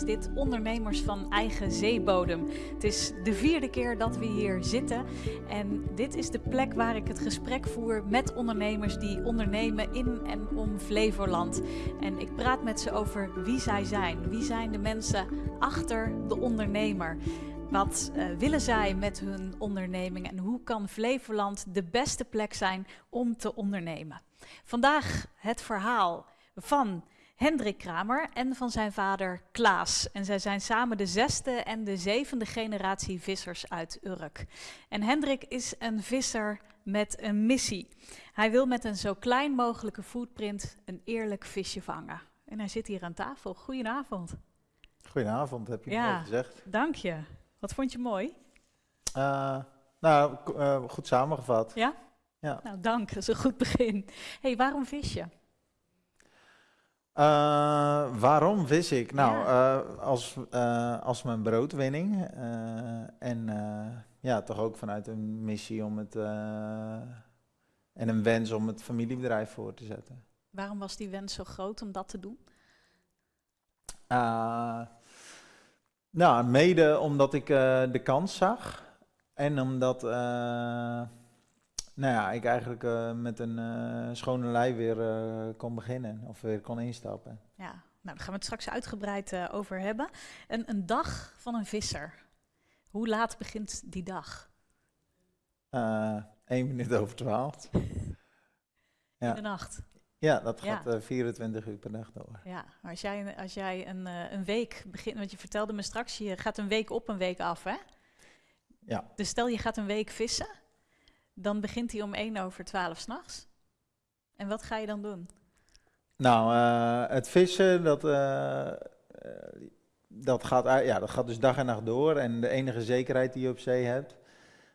Is dit Ondernemers van Eigen Zeebodem. Het is de vierde keer dat we hier zitten. En dit is de plek waar ik het gesprek voer met ondernemers die ondernemen in en om Flevoland. En ik praat met ze over wie zij zijn. Wie zijn de mensen achter de ondernemer? Wat uh, willen zij met hun onderneming en hoe kan Flevoland de beste plek zijn om te ondernemen? Vandaag het verhaal van Hendrik Kramer en van zijn vader Klaas. En zij zijn samen de zesde en de zevende generatie vissers uit Urk. En Hendrik is een visser met een missie. Hij wil met een zo klein mogelijke footprint een eerlijk visje vangen. En hij zit hier aan tafel. Goedenavond. Goedenavond, heb je ja, mooi gezegd. Dank je. Wat vond je mooi? Uh, nou, uh, goed samengevat. Ja? Ja. Nou, dank. Dat is een goed begin. hey, waarom vis je? Uh, waarom vis ik? Nou, ja. als, als mijn broodwinning. en ja, toch ook vanuit een missie om het. en een wens om het familiebedrijf voor te zetten. Waarom was die wens zo groot om dat te doen? Nou, mede omdat ik de kans zag. En omdat nou ja, ik eigenlijk uh, met een schone lei weer kon beginnen. Of weer kon instappen. Ja, nou daar gaan we het straks uitgebreid over hebben. Een, een dag van een visser. Hoe laat begint die dag? Eén minuut over twaalf. In de nacht? Ja, dat gaat ja. 24 uur per dag door. Ja, maar als jij, als jij een, een week begint, want je vertelde me straks, je gaat een week op, een week af, hè? Ja. Dus stel je gaat een week vissen, dan begint hij om 1 over 12 s'nachts. En wat ga je dan doen? Nou, uh, het vissen, dat, uh, dat, gaat, ja, dat gaat dus dag en nacht door. En de enige zekerheid die je op zee hebt,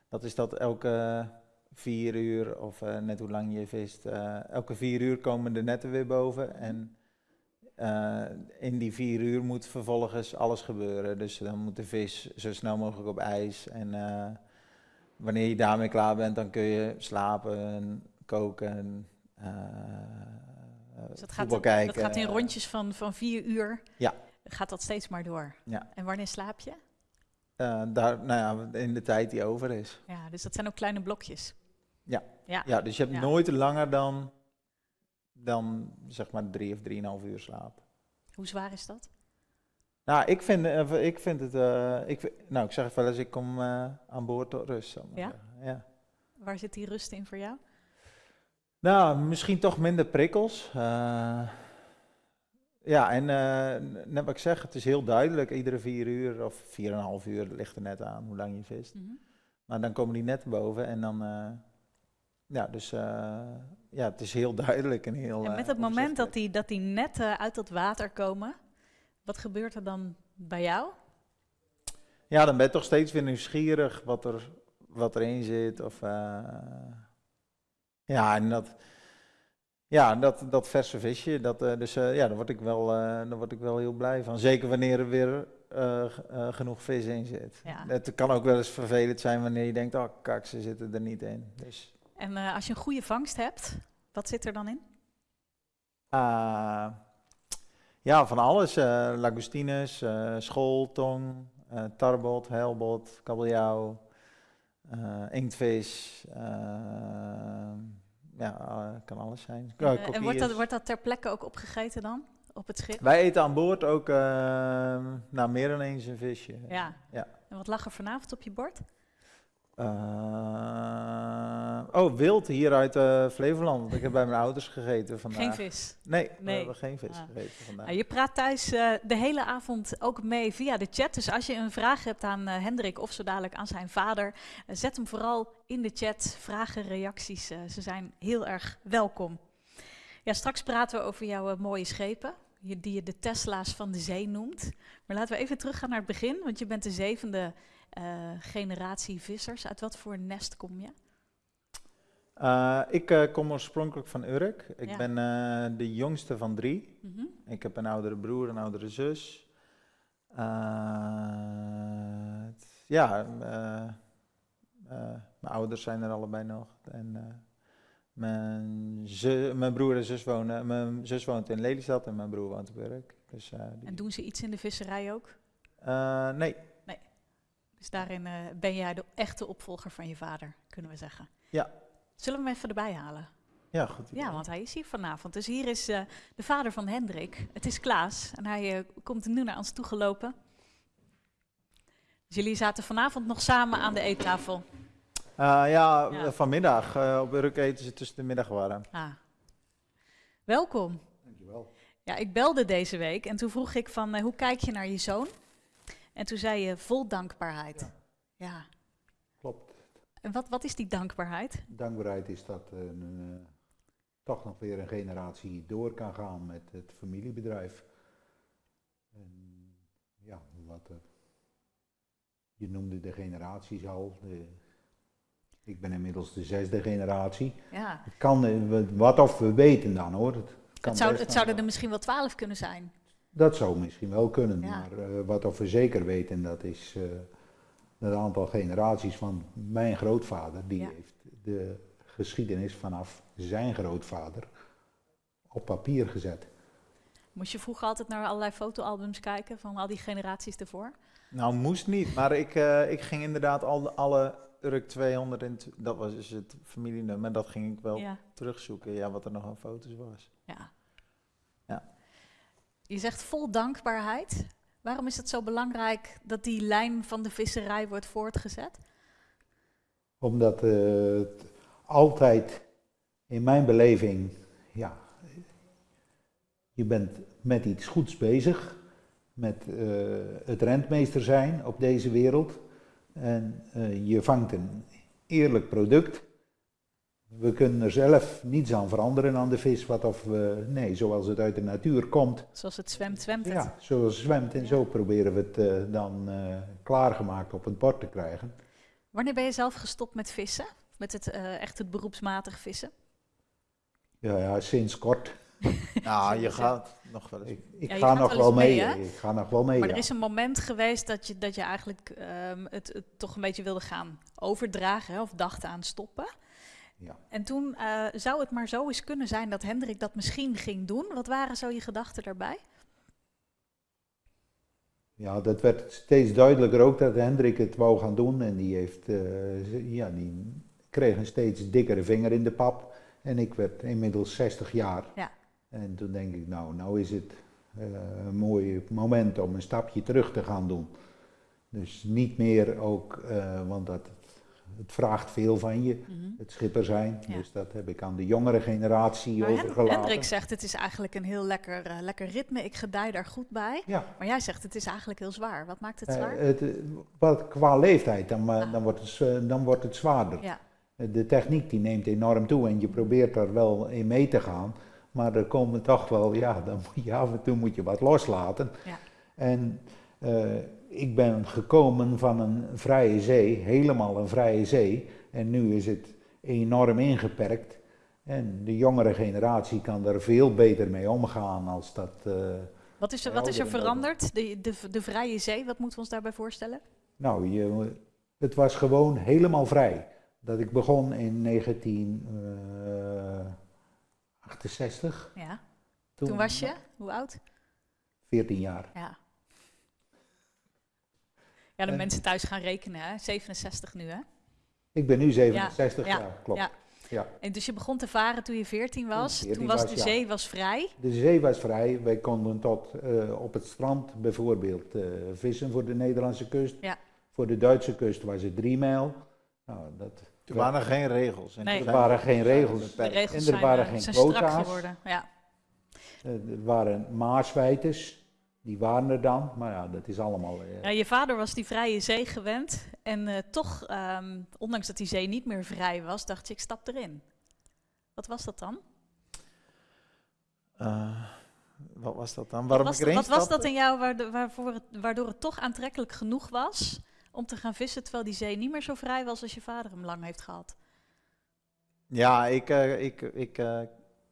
dat is dat elke vier uur of net hoe lang je vist. Elke vier uur komen de netten weer boven. En in die vier uur moet vervolgens alles gebeuren. Dus dan moet de vis zo snel mogelijk op ijs. En wanneer je daarmee klaar bent, dan kun je slapen, koken. dus dat gaat, kijken. dat gaat in rondjes van, van vier uur. Ja. Gaat dat steeds maar door. Ja. En wanneer slaap je? daar, nou ja, in de tijd die over is. Ja, dus dat zijn ook kleine blokjes. Ja. Ja. ja, dus je hebt nooit langer dan, dan zeg maar drie of drieënhalf uur slaap. Hoe zwaar is dat? Nou, ik vind, uh, ik vind het, uh, ik, nou ik zeg wel eens, ik kom uh, aan boord tot rust. Ja? ja? Waar zit die rust in voor jou? Nou, misschien toch minder prikkels. ja, en net wat ik zeg, het is heel duidelijk, iedere vier uur of vier en een half uur ligt er net aan hoe lang je vist. Mm -hmm. Maar dan komen die net boven en dan ja, dus ja, het is heel duidelijk en heel. En met het moment dat die, dat die netten uit het water komen, wat gebeurt er dan bij jou? Ja, dan ben je toch steeds weer nieuwsgierig wat, er, wat erin zit. Of, uh, ja, en dat, ja, dat, dat verse visje, dat, uh, dus ja, daar word, ik wel, daar word ik wel heel blij van. Zeker wanneer er weer genoeg vis in zit. Ja. Het kan ook wel eens vervelend zijn wanneer je denkt, oh kak, ze zitten er niet in. Dus en als je een goede vangst hebt, wat zit er dan in? Uh, ja, van alles. Uh, lagostines, school, tong, tarbot, helbot, kabeljauw, inktvis. ja, kan alles zijn. En, en wordt, dat, wordt dat ter plekke ook opgegeten dan? Op het schip? Wij eten aan boord ook nou, meer dan eens een visje. Ja. ja. En wat lag er vanavond op je bord? Oh, wild hier uit uh, Flevoland. Ik heb bij mijn ouders gegeten vandaag. Geen vis? Nee, nee. we hebben geen vis ah. gegeten vandaag. Nou, je praat thuis uh, de hele avond ook mee via de chat. Dus als je een vraag hebt aan Hendrik of zo dadelijk aan zijn vader, zet hem vooral in de chat. Vragen, reacties, ze zijn heel erg welkom. Ja, straks praten we over jouw mooie schepen, die je de Tesla's van de zee noemt. Maar laten we even teruggaan naar het begin, want je bent de zevende uh, generatie vissers. Uit wat voor nest kom je? Uh, ik uh, kom oorspronkelijk van Urk. Ik ja. ben de jongste van drie. Mm -hmm. Ik heb een oudere broer, een oudere zus. ja, mijn ouders zijn er allebei nog. En Mijn, mijn broer en zus wonen, mijn zus woont in Lelystad en mijn broer woont op Urk. Dus, eh, En doen ze iets in de visserij ook? Eh, nee, Dus daarin eh, ben jij de echte opvolger van je vader, kunnen we zeggen. Ja. Zullen we hem even erbij halen? ja, goed. idee. Ja, want hij is hier vanavond. Dus hier is eh, de vader van Hendrik. Het is Klaas. En hij eh, komt nu naar ons toegelopen. Dus jullie zaten vanavond nog samen aan de eettafel. Eh, ja, Ja. vanmiddag op Urk eten ze tussen de middag warm. Ah. Welkom. Dankjewel. Ja, ik belde deze week en toen vroeg ik van hoe kijk je naar je zoon? En toen zei je vol dankbaarheid. Ja. Klopt. En wat, wat is die dankbaarheid? Dankbaarheid is dat een, eh, toch nog weer een generatie door kan gaan met het familiebedrijf. En ja, wat er, je noemde de generaties al. eh, ik ben inmiddels de zesde generatie. Ja. Het kan, eh, wat of we weten dan hoor. Het, kan Het, zou, het zouden er misschien wel twaalf kunnen zijn. Dat zou misschien wel kunnen, Ja. maar eh, wat of we zeker weten, dat is eh het aantal generaties van mijn grootvader, die Ja. heeft de geschiedenis vanaf zijn grootvader op papier gezet. Moest je vroeger altijd naar allerlei fotoalbums kijken van al die generaties ervoor? Nou, moest niet, maar ik, eh, ik ging inderdaad al de- alle Urk 200, en dat was dus het familienummer, dat ging ik wel Ja. terugzoeken, ja, wat er nog aan foto's was. ja. Ja. Je zegt vol dankbaarheid. Waarom is het zo belangrijk dat die lijn van de visserij wordt voortgezet? Omdat het altijd in mijn beleving, ja, je bent met iets goeds bezig, met eh, het rentmeester zijn op deze wereld. En eh, je vangt een eerlijk product. We kunnen er zelf niets aan veranderen aan de vis, wat of we, nee, zoals het uit de natuur komt, Zoals het zwemt, zwemt het. ja, zoals het zwemt. En Ja. zo proberen we het eh, dan eh, klaargemaakt op het bord te krijgen. Wanneer ben je zelf gestopt met vissen? Met het, eh, echt het beroepsmatig vissen? Ja, ja, sinds kort. Nou, je gaat nog wel eens. Ik, ik Ja, je ga nog wel mee, ik ga nog wel mee. Maar ja. er is een moment geweest dat je, dat je eigenlijk ehm, het, het toch een beetje wilde gaan overdragen hè, of dacht aan stoppen. Ja. En toen eh, zou het maar zo eens kunnen zijn dat Hendrik dat misschien ging doen. Wat waren zo je gedachten daarbij? Ja, dat werd steeds duidelijker ook dat Hendrik het wou gaan doen. En die, heeft, eh, ja, die kreeg een steeds dikkere vinger in de pap. En ik werd inmiddels 60 jaar. Ja. En toen denk ik, nou, nou is het eh, een mooi moment om een stapje terug te gaan doen. Dus niet meer ook, want dat, het vraagt veel van je, het schipper zijn. Ja. Dus dat heb ik aan de jongere generatie Maar overgelaten. Hendrik zegt het is eigenlijk een heel lekker, eh, lekker ritme. Ik gedij daar goed bij. Ja, Maar jij zegt het is eigenlijk heel zwaar. Wat maakt het Eh, zwaar? het, eh, wat, qua leeftijd, dan, Ah. dan, wordt het, dan wordt het zwaarder. ja. De techniek die neemt enorm toe en je probeert daar wel in mee te gaan. Maar er komen toch wel, ja, dan moet je af en toe moet je wat loslaten. Ja. En ik ben gekomen van een vrije zee, helemaal een vrije zee. En nu is het enorm ingeperkt. En de jongere generatie kan er veel beter mee omgaan als dat... eh, Wat is er, wat is er veranderd? De, de, de vrije zee, wat moeten we ons daarbij voorstellen? Nou, je, het was gewoon helemaal vrij. Dat ik begon in 1968. Ja. Toen, was je, hoe oud? 14 jaar. Ja. Ja, de En- mensen thuis gaan rekenen, hè? 67 nu, hè? Ik ben nu 67 ja, jaar, klopt. ja. Ja. En dus je begon te varen toen je 14 was. Toen ik Toen 14 was was, de ja. zee was vrij. De zee was vrij. Wij konden tot eh, op het strand bijvoorbeeld eh, vissen voor de Nederlandse kust. Ja. Voor de Duitse kust was het drie mijl. Nou, dat, Toen waren er geen regels. En Nee. er waren geen regels. Regels En er zijn, waren eh, geen zijn strak quota's. geworden. Ja. eh, er waren maaswijters. Die waren er dan. Maar ja, dat is allemaal... eh, Ja, je vader was die vrije zee gewend. En eh, toch, ehm, ondanks dat die zee niet meer vrij was, dacht je, ik stap erin. Wat was dat dan? Eh, wat was dat dan? Waarom wat was, ik erin wat was dat in jou waardo- waarvoor het, waardoor het toch aantrekkelijk genoeg was om te gaan vissen, terwijl die zee niet meer zo vrij was als je vader hem lang heeft gehad? Ja, ik, eh, ik, ik, eh,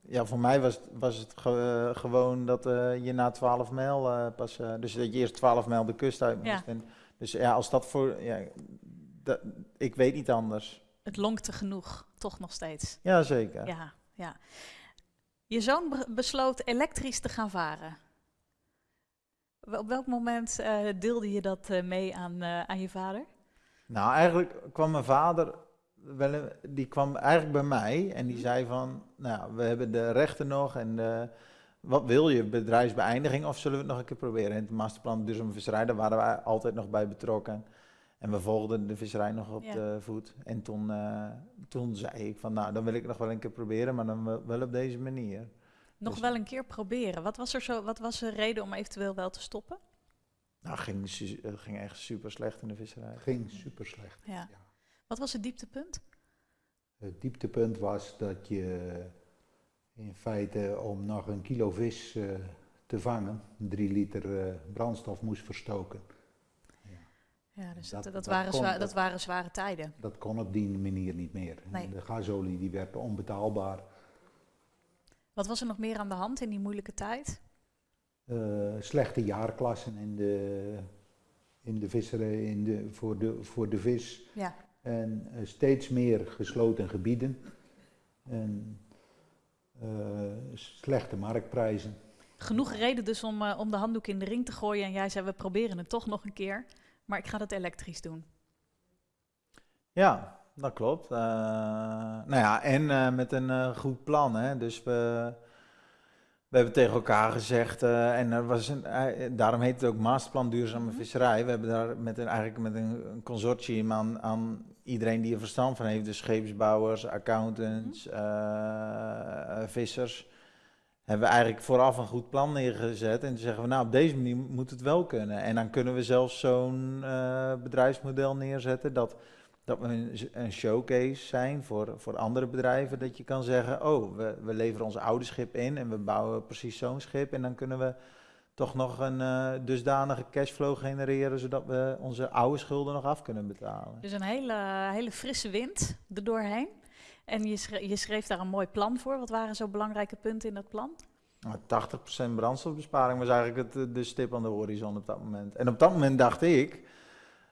ja, voor mij was, het- was het ge- eh, gewoon dat eh, je na 12 mijl eh, pas, dus dat je eerst 12 mijl de kust uit moest. Ja. En, dus ja, als dat voor, ja, dat, ik weet niet anders. het lonkte genoeg, toch nog steeds. Ja, zeker. Ja, ja. Je zoon be- besloot elektrisch te gaan varen. Op welk moment deelde je dat mee aan, aan je vader? Nou, eigenlijk kwam mijn vader, wel, een- die kwam eigenlijk bij mij en die Mhm. zei van, nou, we hebben de rechten nog en de, wat wil je, bedrijfsbeëindiging of zullen we het nog een keer proberen? In het masterplan duurzame visserij, daar waren wij altijd nog bij betrokken. En we volgden de visserij nog op Ja. de voet. En toen, eh, toen zei ik van, nou, dan wil ik het nog wel een keer proberen, maar dan wel- op deze manier. Nog Dus- wel een keer proberen. Wat was er zo? Wat was de reden om eventueel wel te stoppen? Nou, het ging, het ging echt super slecht in de visserij. Het ging super slecht. Ja. Wat was het dieptepunt? Het dieptepunt was dat je in feite om nog een kilo vis eh, te vangen, drie liter eh, brandstof moest verstoken. Ja, dus Dat- dat, dat, dat waren, kon- zwa- dat- dat waren zware tijden. Dat kon op die manier niet meer. Nee. De gasolie die werd onbetaalbaar. Wat was er nog meer aan de hand in die moeilijke tijd? Eh, slechte jaarklassen in de, in de visserij, in de, voor, de, voor de vis. Ja. En eh, steeds meer gesloten gebieden. En eh, slechte marktprijzen. Genoeg reden dus om, eh, om de handdoek in de ring te gooien. En jij zei, we proberen het toch nog een keer. Maar ik ga dat elektrisch doen. Ja, dat klopt. Eh, nou ja, en eh, met een eh, goed plan. Hè? Dus we, we hebben tegen elkaar gezegd, eh, en er was een, daarom heet het ook Masterplan Duurzame Mhm. Visserij. We hebben daar met een, eigenlijk met een, een consortium aan, aan iedereen die er verstand van heeft, dus scheepsbouwers, accountants, eh, eh, vissers, hebben we eigenlijk vooraf een goed plan neergezet. En toen zeggen we, nou op deze manier moet het wel kunnen. En dan kunnen we zelfs zo'n eh, bedrijfsmodel neerzetten dat dat we een, een showcase zijn voor, voor andere bedrijven. Dat je kan zeggen, oh, we, we leveren ons oude schip in en we bouwen precies zo'n schip. En dan kunnen we toch nog een eh, dusdanige cashflow genereren, zodat we onze oude schulden nog af kunnen betalen. Dus een hele, hele frisse wind er doorheen. En je schreef, je schreef daar een mooi plan voor. Wat waren zo belangrijke punten in dat plan? Nou, 80% brandstofbesparing was eigenlijk het, de stip aan de horizon op dat moment. En op dat moment dacht ik,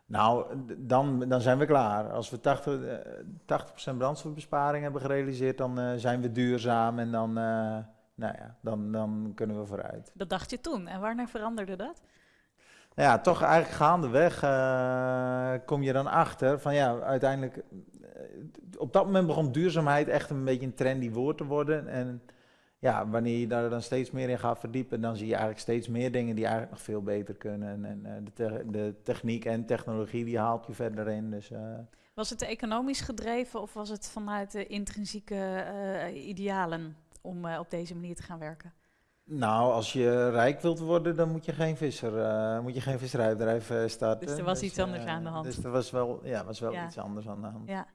nou, dan, dan zijn we klaar. Als we 80, eh, 80% brandstofbesparing hebben gerealiseerd, dan eh, zijn we duurzaam en dan, eh, nou ja, dan, dan kunnen we vooruit. Dat dacht je toen. En wanneer veranderde dat? Nou ja, toch eigenlijk gaandeweg eh kom je dan achter van ja, uiteindelijk, eh, op dat moment begon duurzaamheid echt een beetje een trendy woord te worden. En ja, wanneer je daar dan steeds meer in gaat verdiepen, dan zie je eigenlijk steeds meer dingen die eigenlijk nog veel beter kunnen. En, eh, de, te- de techniek en technologie die haalt je verder in. Dus, Was het economisch gedreven of was het vanuit de intrinsieke idealen om eh, op deze manier te gaan werken? nou, als je rijk wilt worden, dan moet je geen visser, eh, moet je geen visserijbedrijf eh, starten. Dus er was iets anders aan de hand. Dus er was wel, ja, was wel Ja. iets anders aan de hand. Ja.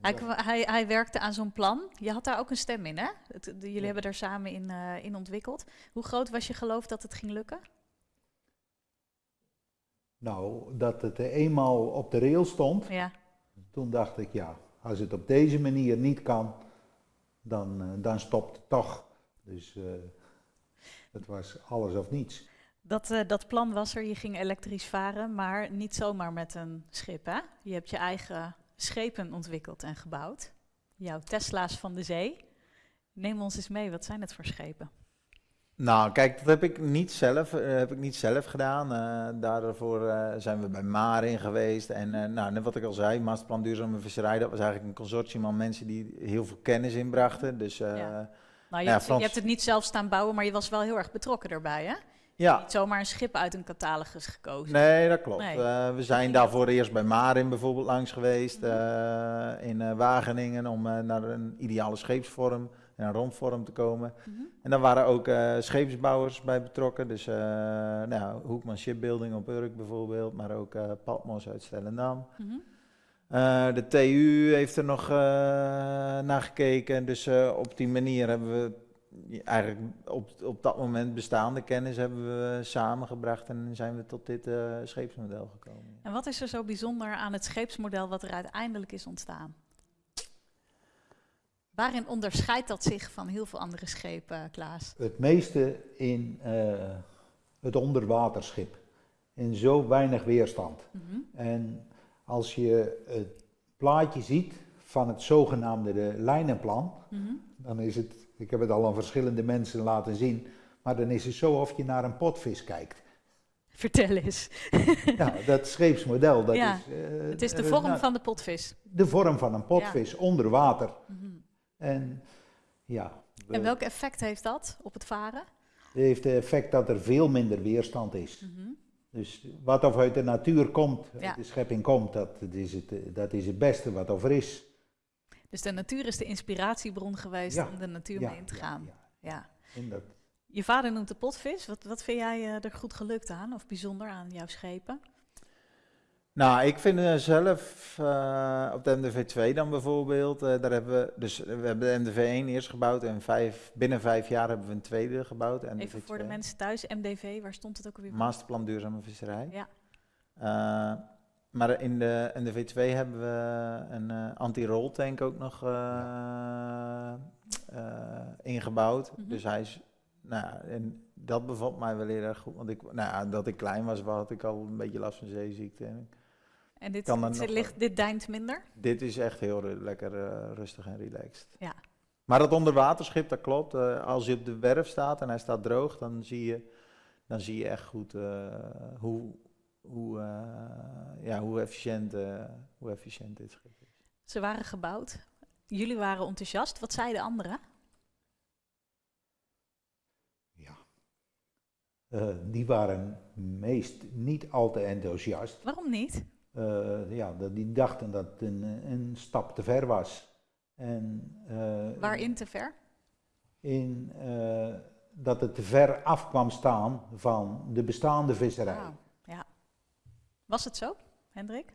Hij, kwa- hij, hij werkte aan zo'n plan. Je had daar ook een stem in, hè? Het, de- jullie Ja. hebben daar samen in, eh, in ontwikkeld. Hoe groot was je geloof dat het ging lukken? Nou, dat het eenmaal op de rail stond, Ja, toen dacht ik, ja, als het op deze manier niet kan, dan, eh, dan stopt het toch. Dus eh, het was alles of niets. dat, eh, dat plan was er. Je ging elektrisch varen, maar niet zomaar met een schip, hè? Je hebt je eigen schepen ontwikkeld en gebouwd. Jouw Tesla's van de zee. Neem ons eens mee, wat zijn het voor schepen? Nou, kijk, dat heb ik niet zelf, eh, heb ik niet zelf gedaan. Eh, daarvoor eh, zijn we bij Marin geweest. En nou, net wat ik al zei, Masterplan Duurzame Visserij, dat was eigenlijk een consortium aan mensen die heel veel kennis inbrachten. Dus Ja. ja, Nou, je, Ja, hebt, je Frans- hebt het niet zelf staan bouwen, maar je was wel heel erg betrokken daarbij, hè? Niet zomaar een schip uit een catalogus gekozen. nee, dat klopt. Nee. We zijn daarvoor eerst bij Marin bijvoorbeeld langs geweest eh, in Wageningen om naar een ideale scheepsvorm en een rondvorm te komen. Mhm. En daar waren ook eh, scheepsbouwers bij betrokken. Dus eh nou, Hoekman Shipbuilding op Urk bijvoorbeeld, maar ook eh Patmos uit Stellendam. Mhm. De TU heeft er nog eh, naar gekeken. Dus op die manier hebben we eigenlijk op, op dat moment bestaande kennis hebben we samengebracht en zijn we tot dit scheepsmodel gekomen. En wat is er zo bijzonder aan het scheepsmodel wat er uiteindelijk is ontstaan? Waarin onderscheidt dat zich van heel veel andere schepen, Klaas? Het meeste in eh, het onderwaterschip. In zo weinig weerstand. Mhm. En als je het plaatje ziet van het zogenaamde de lijnenplan, Mhm. dan is het, ik heb het al aan verschillende mensen laten zien, maar dan is het zo of je naar een potvis kijkt. Vertel eens. Ja, dat scheepsmodel, dat Ja, is... eh, Het is de vorm nou, van de potvis. De vorm van een potvis onder water. Mhm. En ja, we- En welk effect heeft dat op het varen? het heeft het effect dat er veel minder weerstand is. Mhm. Dus wat of uit de natuur komt, Ja. uit de schepping komt, dat, is het, dat is het beste wat of er is. Dus de natuur is de inspiratiebron geweest Ja, om de natuur Ja, mee in te gaan. ja. Je vader noemt de potvis. Wat, wat vind jij eh, er goed gelukt aan of bijzonder aan jouw schepen? Nou, ik vind eh, zelf eh, op de MDV2 dan bijvoorbeeld, eh, daar hebben we, dus we hebben de MDV1 eerst gebouwd en vijf, binnen vijf jaar hebben we een tweede gebouwd. MDV2. Even voor de mensen thuis, MDV, waar stond het ook alweer? Masterplan Duurzame Visserij. Ja. Maar in de MDV2 hebben we een anti-roll tank ook nog ingebouwd. Mhm. Dus hij is, nou, en dat bevalt mij wel heel erg goed. Want ik, nou, dat ik klein was, had ik al een beetje last van zeeziekte. En En dit, ligt, dit deint minder? dit is echt heel lekker eh, rustig en relaxed. Ja. Maar dat onderwaterschip, dat klopt. Eh, als je op de werf staat en hij staat droog, dan zie je, dan zie je echt goed eh, hoe, hoe, eh, ja, hoe, efficiënt, eh, hoe efficiënt dit schip is. Ze waren gebouwd. Jullie waren enthousiast. Wat zeiden anderen? ja. Eh, die waren meest niet al te enthousiast. Waarom niet? Eh, ja, dat- die dachten dat het een, een stap te ver was. En, eh, Waarin te ver? In eh, dat het te ver af kwam staan van de bestaande visserij. Ja. Was het zo, Hendrik?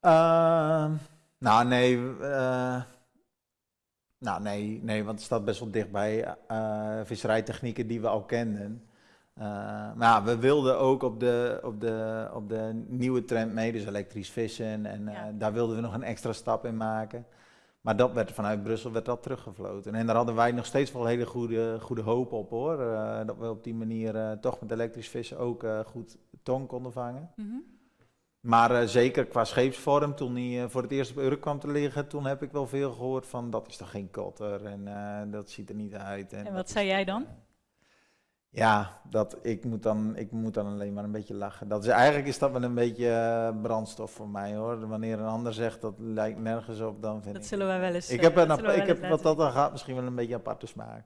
Ehm, nou, nee. eh, nou, nee, nee, want het staat best wel dicht bij eh, visserijtechnieken die we al kenden. Eh, maar ja, we wilden ook op de, op, de, op de nieuwe trend mee, dus elektrisch vissen. En eh, Ja. daar wilden we nog een extra stap in maken. Maar dat werd vanuit Brussel werd dat teruggefloten. En daar hadden wij nog steeds wel hele goede, goede hoop op hoor. Eh, dat we op die manier toch met elektrisch vissen ook goed tong konden vangen. Mhm. Maar zeker qua scheepsvorm, toen hij voor het eerst op Urk kwam te liggen, toen heb ik wel veel gehoord van dat is toch geen kotter en dat ziet er niet uit. En dat wat zei jij dan? Eh, ja, dat, ik, moet dan, ik moet dan alleen maar een beetje lachen. Dat is, eigenlijk is dat wel een beetje eh, brandstof voor mij hoor. Wanneer een ander zegt dat lijkt nergens op, dan vind Dat ik... zullen wij wel eens. ik eh, heb, een, dat we ik wel heb wat dat dan gaat misschien wel een beetje aparte smaak.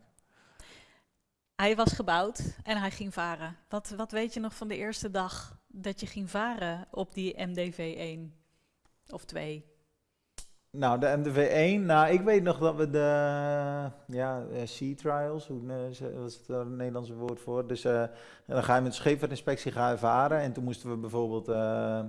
Hij was gebouwd en hij ging varen. Wat, wat weet je nog van de eerste dag dat je ging varen op die MDV 1 of 2? Nou, de MDV1, nou, ik weet nog dat we de ja, eh, sea trials, hoe eh, ze- wat is daar een Nederlandse woord voor? Dus eh, dan ga je met de scheepvaartinspectie ga je varen en toen moesten we bijvoorbeeld, eh,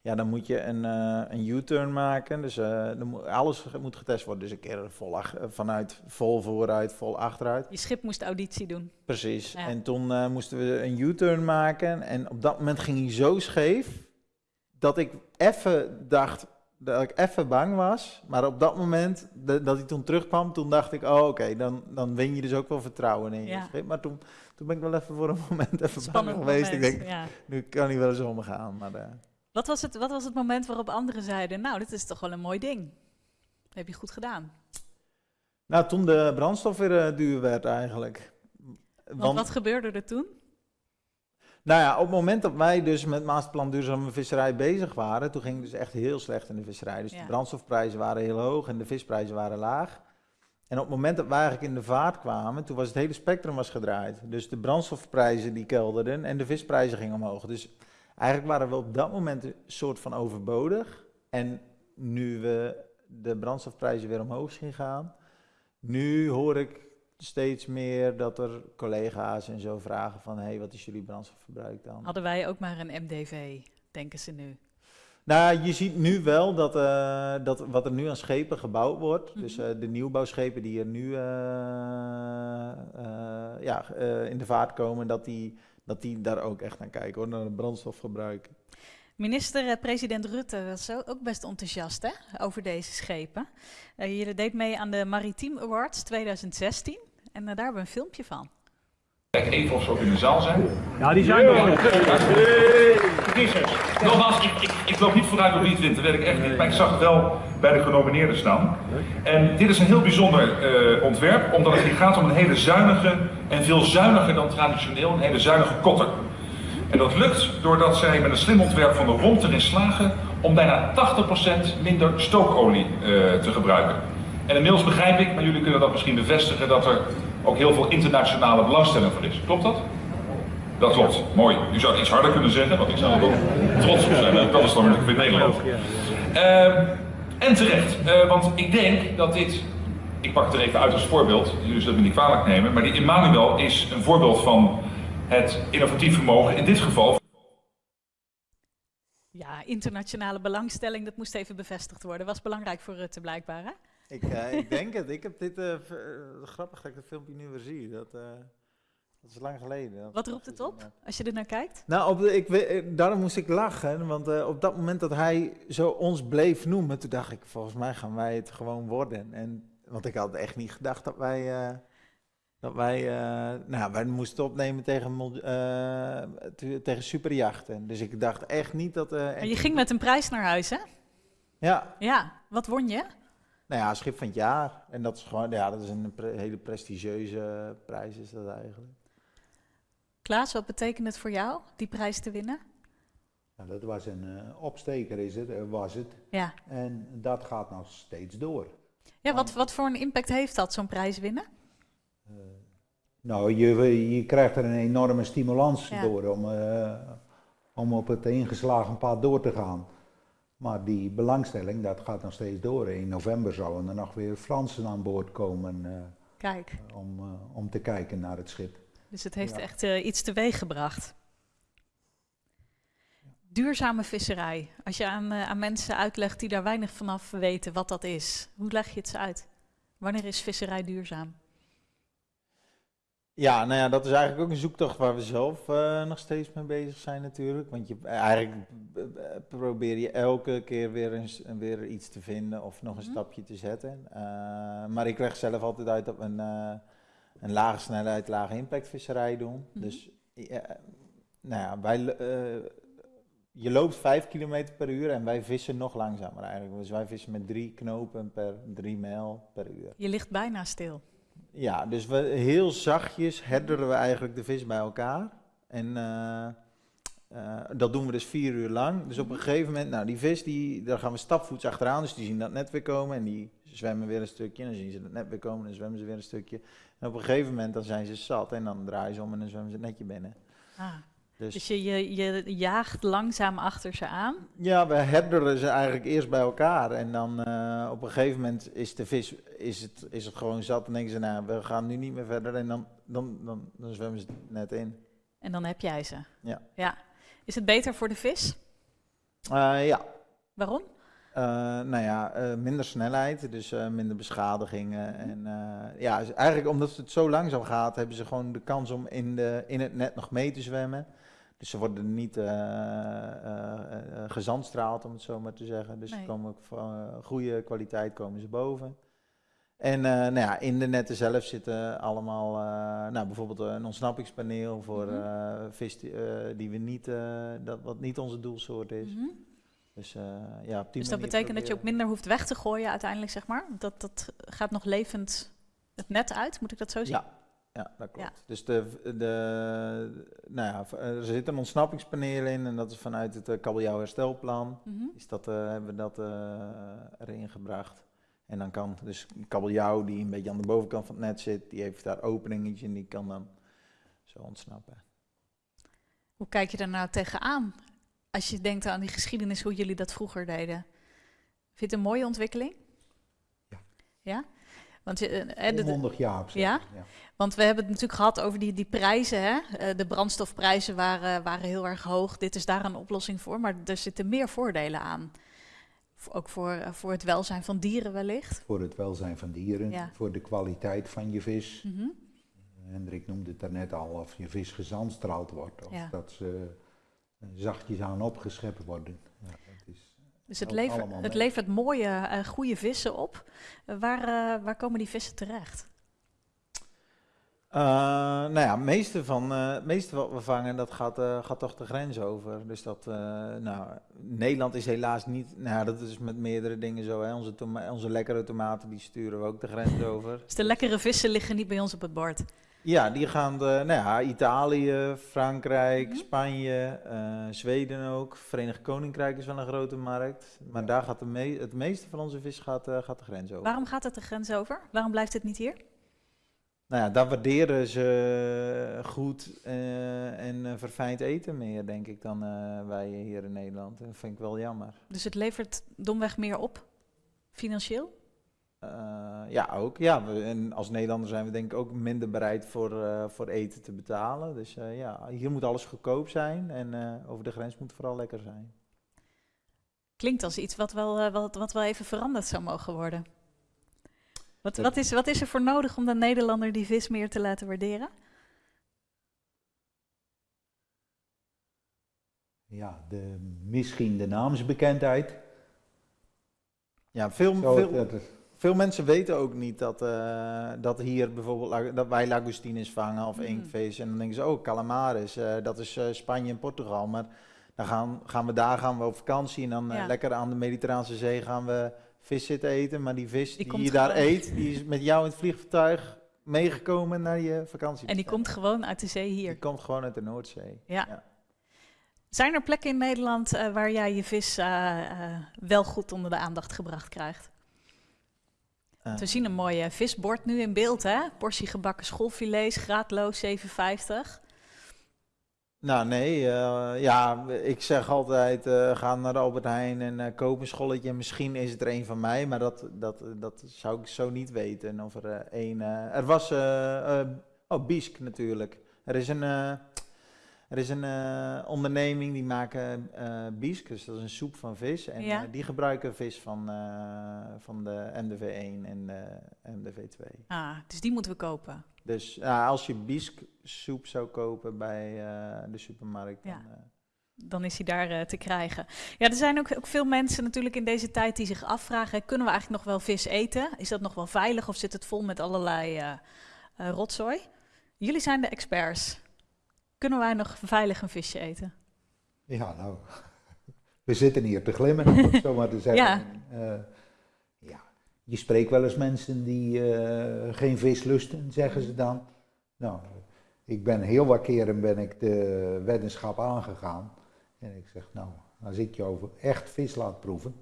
ja, dan moet je een, eh, een U-turn maken, dus eh, dan moet, alles moet getest worden. Dus een keer vol eh, vanuit vol vooruit, vol achteruit. Je schip moest auditie doen. Precies. Ja. En toen eh, moesten we een U-turn maken. En op dat moment ging hij zo scheef. dat ik even dacht. Dat ik even bang was. Maar op dat moment dat hij toen terugkwam. toen dacht ik: oh, oké, dan, dan win je dus ook wel vertrouwen in je Ja. schip. Maar toen, toen ben ik wel even voor een moment even bang geweest. moment. Ik denk: ja. nu kan hij wel eens omgaan. Maar. eh, wat, was het, wat was het moment waarop anderen zeiden, nou, dit is toch wel een mooi ding. Dat heb je goed gedaan. nou, toen de brandstof weer eh, duur werd eigenlijk. Want, wat gebeurde er toen? Nou ja, op het moment dat wij dus met Masterplan Duurzame Visserij bezig waren, toen ging het dus echt heel slecht in de visserij. Dus Ja. de brandstofprijzen waren heel hoog en de visprijzen waren laag. En op het moment dat wij eigenlijk in de vaart kwamen, toen was het hele spectrum was gedraaid. Dus de brandstofprijzen die kelderden en de visprijzen gingen omhoog. Dus eigenlijk waren we op dat moment een soort van overbodig. En nu we de brandstofprijzen weer omhoog zien gaan, nu hoor ik steeds meer dat er collega's en zo vragen van... hé, hey, wat is jullie brandstofverbruik dan? Hadden wij ook maar een MDV, denken ze nu. Nou, je ziet nu wel dat, eh, dat wat er nu aan schepen gebouwd wordt... dus Mhm. eh, de nieuwbouwschepen die er nu eh, ja, in de vaart komen... Dat die, dat die daar ook echt naar kijken, hoor, naar het brandstofverbruik. Minister-president Rutte was zo ook best enthousiast hè, over deze schepen. Eh jullie deed mee aan de Maritiem Awards 2016 en eh, daar hebben we een filmpje van. Kijk even of ze ook in de zaal zijn. Ja, die zijn er. Nogmaals, ik, ik, ik loop niet vooruit op wie het wint, dat weet ik echt niet. Maar ik zag het wel bij de genomineerden staan. En dit is een heel bijzonder eh, ontwerp, omdat het hier gaat om een hele zuinige en veel zuiniger dan traditioneel, een hele zuinige kotter. En dat lukt doordat zij met een slim ontwerp van de romp erin slagen om bijna 80% minder stookolie eh, te gebruiken. En inmiddels begrijp ik, maar jullie kunnen dat misschien bevestigen, dat er ook heel veel internationale belangstelling voor is. Klopt dat? Dat klopt, mooi. U zou het iets harder kunnen zeggen, want ik zou er trots op zijn. Dat is dan weer in Nederland. Ehm, en terecht, eh, want ik denk dat dit, ik pak het er even uit als voorbeeld, jullie zullen het me niet kwalijk nemen, maar die Emmanuel is een voorbeeld van het innovatief vermogen, in dit geval Ja, internationale belangstelling, dat moest even bevestigd worden. Was belangrijk voor Rutte blijkbaar, hè? Ik, eh, ik denk het. Ik heb dit, eh, eh, grappig dat ik het filmpje nu weer zie. Dat, eh, dat is lang geleden. Wat roept het op, als je er naar kijkt? Nou, op de, ik, daarom moest ik lachen, want eh, op dat moment dat hij zo ons bleef noemen, toen dacht ik, volgens mij gaan wij het gewoon worden. En, want ik had echt niet gedacht dat wij, eh, dat wij, eh, nou, wij moesten opnemen tegen, eh, te- tegen superjachten. Dus ik dacht echt niet dat... eh, En je ging met een prijs naar huis, hè? Ja, Ja, wat won je? nou ja, schip van het jaar. En dat is gewoon, ja, dat is een pre- hele prestigieuze prijs is dat eigenlijk. Klaas, wat betekent het voor jou, die prijs te winnen? Nou, dat was een eh, opsteker, is het, was het. Ja, En dat gaat nog steeds door. ja wat, wat voor een impact heeft dat, zo'n prijs winnen? Nou, je, je krijgt er een enorme stimulans Ja. door om, eh, om op het ingeslagen pad door te gaan. Maar die belangstelling, dat gaat nog steeds door. In november zouden er nog weer Fransen aan boord komen eh, Kijk, om, eh, om te kijken naar het schip. dus het heeft Ja. echt eh, iets teweeg gebracht. Duurzame visserij. Als je aan, eh, aan mensen uitlegt die daar weinig vanaf weten wat dat is, hoe leg je het ze uit? Wanneer is visserij duurzaam? Ja, nou ja, dat is eigenlijk ook een zoektocht waar we zelf eh, nog steeds mee bezig zijn natuurlijk. Want je, eigenlijk eh, eh, probeer je elke keer weer, eens, weer iets te vinden of nog een Mhm. stapje te zetten. Maar ik leg zelf altijd uit dat we een, eh, een lage snelheid, lage impact visserij doen. Mhm. Dus nou ja, wij, je loopt 5 km per uur en wij vissen nog langzamer eigenlijk. Dus wij vissen met drie knopen per drie mijl per uur. Je ligt bijna stil. Ja, dus we, heel zachtjes herderen we eigenlijk de vis bij elkaar. En eh, eh, dat doen we dus vier uur lang. Dus op een gegeven moment, nou die vis, die, daar gaan we stapvoets achteraan. Dus die zien dat net weer komen en die zwemmen weer een stukje. En dan zien ze dat net weer komen en dan zwemmen ze weer een stukje. En op een gegeven moment dan zijn ze zat en dan draaien ze om en dan zwemmen ze het netje binnen. Ah, Dus, dus je, je, je jaagt langzaam achter ze aan. ja, we herderen ze eigenlijk eerst bij elkaar. En dan eh, op een gegeven moment is de vis is het, is het gewoon zat. En denken ze, nou, we gaan nu niet meer verder. En dan, dan, dan, dan zwemmen ze net in. En dan heb jij ze. Ja. ja. Is het beter voor de vis? Eh, ja, Waarom? Eh, nou ja, minder snelheid, dus minder beschadigingen. En ja, dus eigenlijk omdat het zo langzaam gaat, hebben ze gewoon de kans om in, de, in het net nog mee te zwemmen. Dus ze worden niet eh, eh, eh, gezandstraald, om het zo maar te zeggen. Dus Nee. ze komen ook van goede kwaliteit komen ze boven. En nou ja, in de netten zelf zitten allemaal, nou, bijvoorbeeld een ontsnappingspaneel voor Mhm. vis die, die we niet, dat, wat niet onze doelsoort is. Mhm. Dus, ja, op die Dus dat betekent dat je ook minder hoeft weg te gooien uiteindelijk, zeg maar? Dat, dat gaat nog levend het net uit, moet ik dat zo zien? Ja, ja, dat klopt. Dus de, de, nou ja, v- er zit een ontsnappingspaneel in en dat is vanuit het uh, kabeljauw herstelplan. Mhm. Is dat, eh, hebben we dat eh, erin gebracht. En dan kan dus kabeljauw die een beetje aan de bovenkant van het net zit, die heeft daar openingetje en die kan dan zo ontsnappen. Hoe kijk je daar nou tegenaan? Als je denkt aan die geschiedenis, hoe jullie dat vroeger deden. Vind je het een mooie ontwikkeling? Ja. Want, eh, eh, Onmondig ja op zich. Ja? want we hebben het natuurlijk gehad over die, die prijzen. Hè? Eh, de brandstofprijzen waren, waren heel erg hoog. Dit is daar een oplossing voor. Maar er zitten meer voordelen aan. Ook voor, eh, voor het welzijn van dieren wellicht. Voor het welzijn van dieren, Ja. voor de kwaliteit van je vis. Mhm. Hendrik noemde het daarnet al, of je vis gezandstraald wordt. Of Ja. dat ze eh, zachtjes aan opgeschept worden. Dus het, levert, het levert mooie, eh goede vissen op. Eh, waar, eh, waar komen die vissen terecht? Uh, nou ja, het meeste, van, uh, meeste wat we vangen, dat gaat, uh, gaat toch de grens over. Dus dat, nou, Nederland is helaas niet, nou dat is met meerdere dingen zo. Hè. Onze, onze lekkere tomaten, die sturen we ook de grens over. Dus de lekkere vissen liggen niet bij ons op het bord? Ja, die gaan, de, nou ja, Italië, Frankrijk, mm -hmm. Spanje, Zweden ook. Verenigd Koninkrijk is wel een grote markt. Maar daar gaat de me het meeste van onze vis gaat, gaat de grens over. Waarom gaat het de grens over? Waarom blijft het niet hier? Nou ja, daar waarderen ze goed uh, en verfijnd eten meer, denk ik, dan wij hier in Nederland. Dat vind ik wel jammer. Dus het levert domweg meer op, financieel? Ja, ook. Ja, we, en als Nederlander zijn we denk ik ook minder bereid voor, voor eten te betalen. Dus ja, hier moet alles goedkoop zijn en over de grens moet het vooral lekker zijn. Klinkt als iets wat wel, wat, wat wel even veranderd zou mogen worden. Wat, wat, is, wat is er voor nodig om de Nederlander die vis meer te laten waarderen? Ja, de, misschien de naamsbekendheid. Ja, veel, Zo, veel, veel mensen weten ook niet dat, uh, dat hier bijvoorbeeld dat wij lagostines vangen of mm. inktvis. En dan denken ze, oh, calamaris, uh, dat is uh, Spanje en Portugal. Maar dan gaan, gaan we daar gaan we op vakantie en dan ja. lekker aan de Mediterraanse Zee gaan we vis zitten eten, maar die vis die, je daar eet, die is met jou in het vliegtuig meegekomen naar je vakantie. En die komt gewoon uit de zee hier? Die komt gewoon uit de Noordzee. Ja. ja. Zijn er plekken in Nederland uh, waar jij je vis uh, uh, wel goed onder de aandacht gebracht krijgt? We zien een mooie visbord nu in beeld, hè? Portie gebakken schoolfilets, graadloos 7,50. Nou nee, uh, ja, ik zeg altijd uh, ga naar Albert Heijn en uh, koop een scholletje. Misschien is het er een van mij, maar dat, dat, dat zou ik zo niet weten. Of er één... er was... oh, Biesk natuurlijk. Er is een... er is een onderneming die maken uh, biesk, dus dat is een soep van vis. En ja. die gebruiken vis van, van de MDV1 en MDV2. Ah, dus die moeten we kopen. Dus uh, als je biesksoep zou kopen bij uh, de supermarkt, ja. dan, uh, dan is hij daar te krijgen. Ja, er zijn ook, ook, veel mensen natuurlijk in deze tijd die zich afvragen, kunnen we eigenlijk nog wel vis eten? Is dat nog wel veilig of zit het vol met allerlei rotzooi? Jullie zijn de experts. Kunnen wij nog veilig een visje eten? Ja, nou, we zitten hier te glimmen, om het zo maar te zeggen. Ja. Je spreekt wel eens mensen die uh, geen vis lusten, zeggen ze dan. Nou, ik ben heel wat keren ben ik de weddenschap aangegaan. En ik zeg, nou, als ik je over echt vis laat proeven,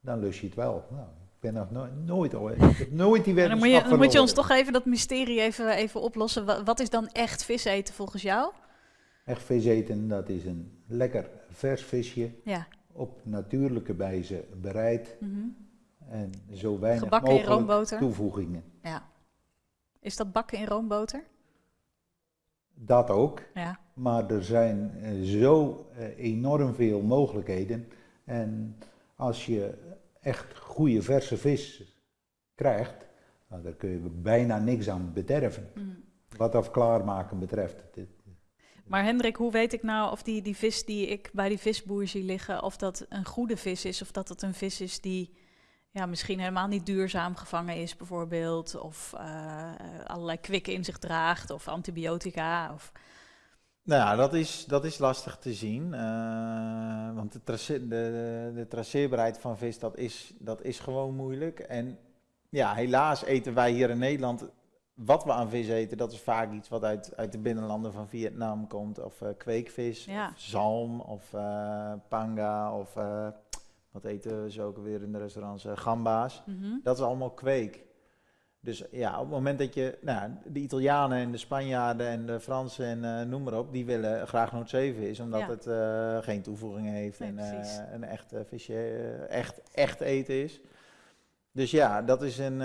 dan lust je het wel. Nou, ben nog no nooit, ik heb nooit die weddenschap Dan moet je, dan moet je ons toch even dat mysterie even, even oplossen. Wat is dan echt vis eten volgens jou? Echt vis eten, dat is een lekker vers visje. Ja. Op natuurlijke wijze bereid. Mm -hmm. En zo weinig Gebakken mogelijk in roomboter? toevoegingen. Ja. Is dat bakken in roomboter? Dat ook. Ja. Maar er zijn uh, zo uh, enorm veel mogelijkheden. En als je echt goede verse vis krijgt, nou, daar kun je bijna niks aan bederven. Mm. Wat af klaarmaken betreft. Maar Hendrik, hoe weet ik nou of die, die vis die ik bij die visboer zie liggen, of dat een goede vis is, of dat het een vis is die ja, misschien helemaal niet duurzaam gevangen is, bijvoorbeeld, of uh, allerlei kwikken in zich draagt, of antibiotica. Of... Nou ja, dat is, dat is lastig te zien, uh, want de, trace de, de, traceerbaarheid van vis, dat is, dat is gewoon moeilijk. En ja, helaas eten wij hier in Nederland, wat we aan vis eten, dat is vaak iets wat uit, uit de binnenlanden van Vietnam komt, of uh, kweekvis, ja. of zalm, of panga, of wat eten ze ook weer in de restaurants? Gamba's. Mm -hmm. Dat is allemaal kweek. Dus ja, op het moment dat je, nou, de Italianen en de Spanjaarden en de Fransen en uh, noem maar op, die willen graag Noord 7 is, omdat ja. het uh, geen toevoegingen heeft nee, en een echt visje, echt, echt eten is. Dus ja, dat is een,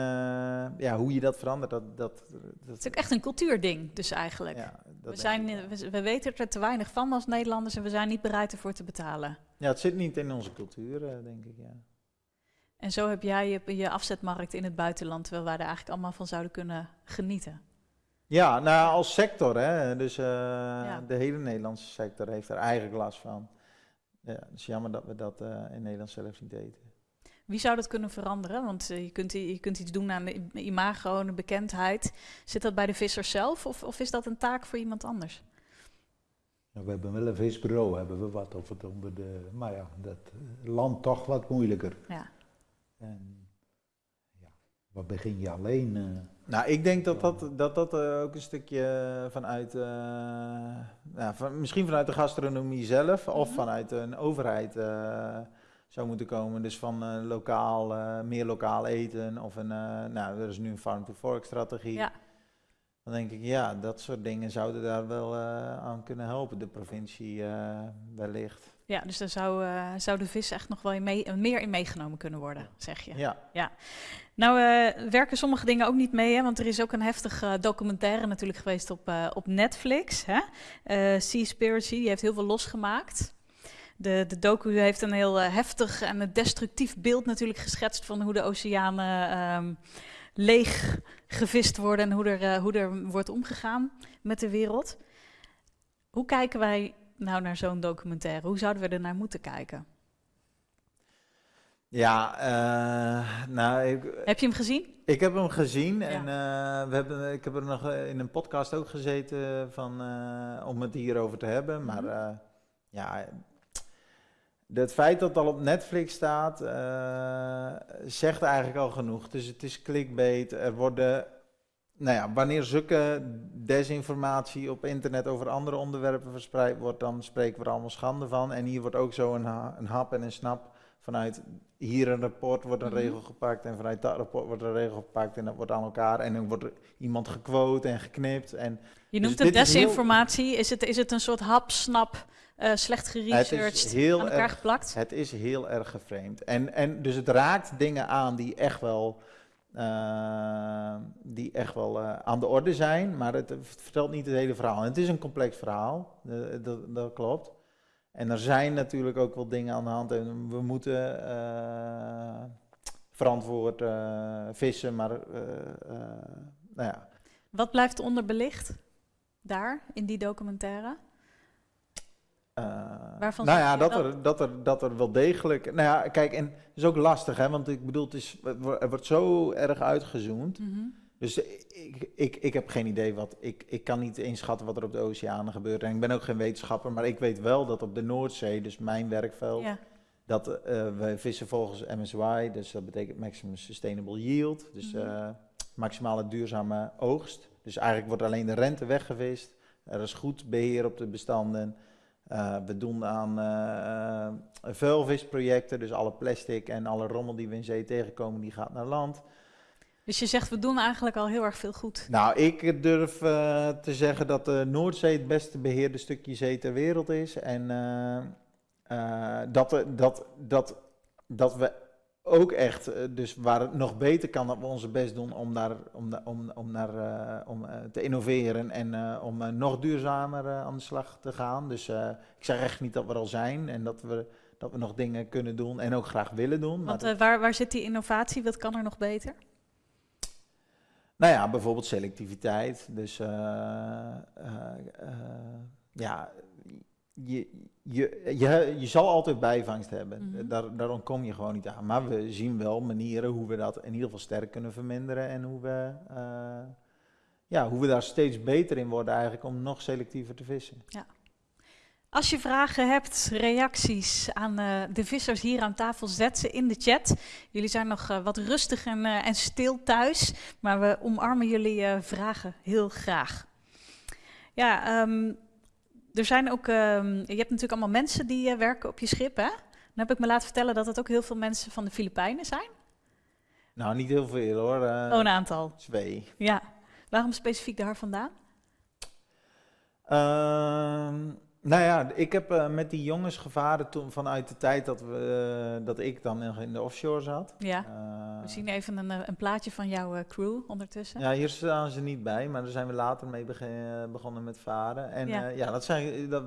ja, hoe je dat verandert. Dat, dat, dat, het is ook echt een cultuurding, dus eigenlijk. Ja, we, zijn, we, we, weten er te weinig van als Nederlanders en we zijn niet bereid ervoor te betalen. Ja, het zit niet in onze cultuur, denk ik, ja. En zo heb jij je, je afzetmarkt in het buitenland, terwijl wij er eigenlijk allemaal van zouden kunnen genieten. Ja, nou als sector, hè. Dus uh, ja. de hele Nederlandse sector heeft er eigenlijk last van. Ja, het is jammer dat we dat uh, in Nederland zelf niet eten. Wie zou dat kunnen veranderen? Want eh, je, kunt, je kunt iets doen aan de imago en de bekendheid. Zit dat bij de vissers zelf of, of is dat een taak voor iemand anders? We hebben wel een visbureau, hebben we wat of het onder de, maar ja, dat eh, land toch wat moeilijker. Ja. En ja, wat begin je alleen? eh, Nou, ik denk dat dat, dat, dat eh, ook een stukje vanuit, eh, ja, van, misschien vanuit de gastronomie zelf of Mhm. vanuit een overheid eh, zou moeten komen. Dus van eh, lokaal, eh, meer lokaal eten of een, eh, nou, er is nu een farm-to-fork strategie. Ja. Dan denk ik, ja, dat soort dingen zouden daar wel eh, aan kunnen helpen, de provincie eh, wellicht. Ja, dus daar zou, eh, zou de vis echt nog wel in mee, meer in meegenomen kunnen worden, zeg je. Ja, Nou eh, werken sommige dingen ook niet mee, hè? want er is ook een heftige documentaire natuurlijk geweest op, eh, op Netflix. Hè? Seaspiracy, die heeft heel veel losgemaakt. De, de docu heeft een heel heftig en een destructief beeld natuurlijk geschetst van hoe de oceanen ehm, leeg gevist worden en hoe er, hoe er wordt omgegaan met de wereld. Hoe kijken wij nou naar zo'n documentaire? Hoe zouden we er naar moeten kijken? ja eh, nou, ik, Heb je hem gezien? Ik heb hem gezien en eh, we hebben, ik heb er nog eh, in een podcast ook gezeten van, om het hierover te hebben. Maar Mhm. ja, het feit dat het al op Netflix staat, zegt eigenlijk al genoeg. Dus het is clickbait. Er worden, nou ja, wanneer zulke desinformatie op internet over andere onderwerpen verspreid wordt, dan spreken we er allemaal schande van. En hier wordt ook zo een, ha- een hap en een snap vanuit hier een rapport wordt een Mhm. regel gepakt en vanuit dat rapport wordt een regel gepakt en dat wordt aan elkaar en dan wordt iemand gequote en geknipt en Je Dus noemt het dit is heel- desinformatie. Is het, is het een soort hap, snap, eh, slecht het geresearched, is heel aan elkaar erg, geplakt? het is heel erg geframed. En, en dus het raakt dingen aan die echt wel, eh, die echt wel eh, aan de orde zijn, maar het, vertelt niet het hele verhaal. En het is een complex verhaal, dat, dat klopt. En er zijn natuurlijk ook wel dingen aan de hand en we moeten eh, verantwoord eh, vissen, maar nou ja. Wat blijft onderbelicht daar, in die documentaire? Eh, Waarvan nou ja, dat dat- er, dat, er, dat er wel degelijk. Nou ja, kijk, en het is ook lastig, hè? Want ik bedoel, het is, er wordt zo erg uitgezoomd. Mhm. Dus ik, ik, ik heb geen idee wat. Ik, ik kan niet inschatten wat er op de oceanen gebeurt. En ik ben ook geen wetenschapper, maar ik weet wel dat op de Noordzee, dus mijn werkveld, Ja. dat eh, we vissen volgens MSY, dus dat betekent Maximum Sustainable Yield. Dus Mhm. eh, maximale duurzame oogst. Dus eigenlijk wordt alleen de rente weggevist. Er is goed beheer op de bestanden. Eh, we doen aan eh, vuilvisprojecten, dus alle plastic en alle rommel die we in zee tegenkomen, die gaat naar land. Dus je zegt, we doen eigenlijk al heel erg veel goed. Nou, ik durf te zeggen dat de Noordzee het beste beheerde stukje zee ter wereld is. En dat, dat, dat, dat we ook echt, eh, dus waar het nog beter kan, dat we onze best doen om, daar, om, om, om, naar, eh, om eh, te innoveren en om nog duurzamer aan de slag te gaan. Dus ik zeg echt niet dat we er al zijn en dat we, dat we nog dingen kunnen doen en ook graag willen doen. Want waar, waar zit die innovatie? Wat kan er nog beter? Nou ja, bijvoorbeeld selectiviteit. Dus ja, je, je, je, je zal altijd bijvangst hebben. Mhm. Daar, daar ontkom je gewoon niet aan. Maar we zien wel manieren hoe we dat in ieder geval sterk kunnen verminderen. En hoe we, eh, ja, hoe we daar steeds beter in worden eigenlijk om nog selectiever te vissen. Als je vragen hebt, reacties aan eh, de vissers hier aan tafel, zet ze in de chat. Jullie zijn nog eh, wat rustig en, en stil thuis, maar we omarmen jullie vragen heel graag. Ja, ehm, er zijn ook, ehm, je hebt natuurlijk allemaal mensen die eh, werken op je schip, hè? Dan heb ik me laten vertellen dat het ook heel veel mensen van de Filipijnen zijn. Nou, niet heel veel hoor. eh, oh, een aantal. Twee. Ja. Waarom specifiek daar vandaan? Ehm, nou ja, ik heb eh, met die jongens gevaren toen vanuit de tijd dat, we, eh, dat ik dan in de offshore zat. Ja. Eh, We zien even een, een plaatje van jouw crew ondertussen. ja, hier staan ze niet bij, maar daar zijn we later mee begonnen met varen. En Ja. ja, ja, dat, zijn, dat,